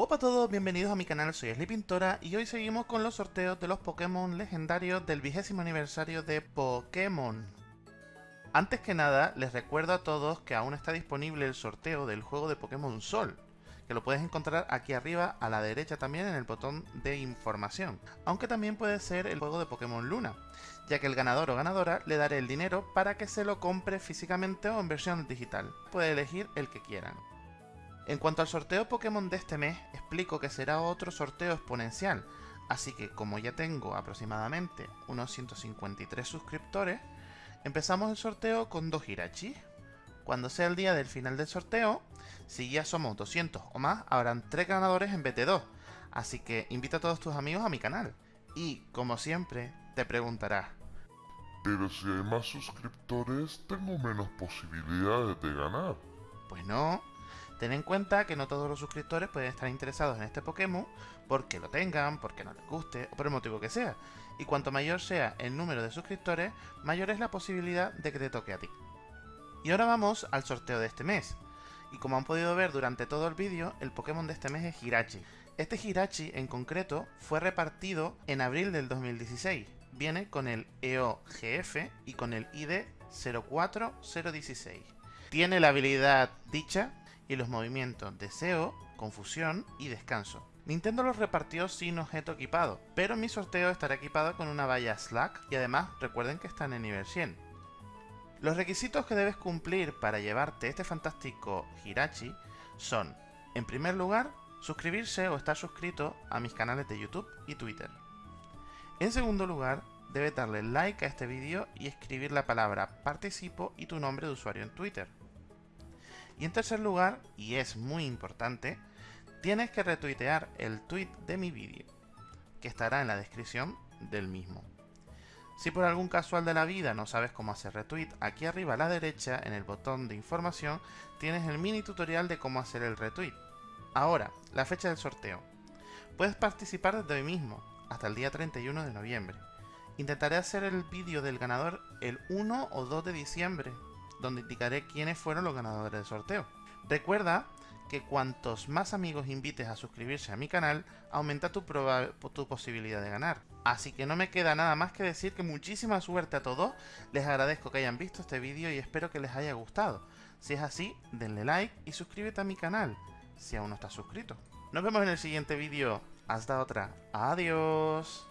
Hola a todos, bienvenidos a mi canal, soy Pintora y hoy seguimos con los sorteos de los Pokémon legendarios del vigésimo aniversario de Pokémon. Antes que nada, les recuerdo a todos que aún está disponible el sorteo del juego de Pokémon Sol, que lo puedes encontrar aquí arriba a la derecha también en el botón de información, aunque también puede ser el juego de Pokémon Luna, ya que el ganador o ganadora le daré el dinero para que se lo compre físicamente o en versión digital. Puede elegir el que quieran. En cuanto al sorteo Pokémon de este mes, explico que será otro sorteo exponencial, así que como ya tengo aproximadamente unos 153 suscriptores, empezamos el sorteo con dos Hirachi. Cuando sea el día del final del sorteo, si ya somos 200 o más, habrán 3 ganadores en BT2, así que invita a todos tus amigos a mi canal. Y, como siempre, te preguntarás, pero si hay más suscriptores, tengo menos posibilidades de ganar. Pues no, Ten en cuenta que no todos los suscriptores pueden estar interesados en este Pokémon porque lo tengan, porque no les guste o por el motivo que sea. Y cuanto mayor sea el número de suscriptores, mayor es la posibilidad de que te toque a ti. Y ahora vamos al sorteo de este mes. Y como han podido ver durante todo el vídeo, el Pokémon de este mes es Hirachi. Este Hirachi en concreto fue repartido en abril del 2016. Viene con el EOGF y con el ID 04016. Tiene la habilidad dicha y los movimientos deseo, confusión y descanso. Nintendo los repartió sin objeto equipado, pero mi sorteo estará equipado con una valla Slack y además recuerden que están en nivel 100. Los requisitos que debes cumplir para llevarte este fantástico Hirachi son, en primer lugar, suscribirse o estar suscrito a mis canales de YouTube y Twitter. En segundo lugar, debes darle like a este vídeo y escribir la palabra participo y tu nombre de usuario en Twitter. Y en tercer lugar, y es muy importante, tienes que retuitear el tweet de mi vídeo, que estará en la descripción del mismo. Si por algún casual de la vida no sabes cómo hacer retweet, aquí arriba a la derecha, en el botón de información, tienes el mini tutorial de cómo hacer el retweet. Ahora, la fecha del sorteo. Puedes participar desde hoy mismo, hasta el día 31 de noviembre. Intentaré hacer el vídeo del ganador el 1 o 2 de diciembre, donde indicaré quiénes fueron los ganadores del sorteo. Recuerda que cuantos más amigos invites a suscribirse a mi canal, aumenta tu, tu, posibilidad de ganar. Así que no me queda nada más que decir que muchísima suerte a todos, les agradezco que hayan visto este vídeo y espero que les haya gustado. Si es así, denle like y suscríbete a mi canal, si aún no estás suscrito. Nos vemos en el siguiente vídeo. Hasta otra. Adiós.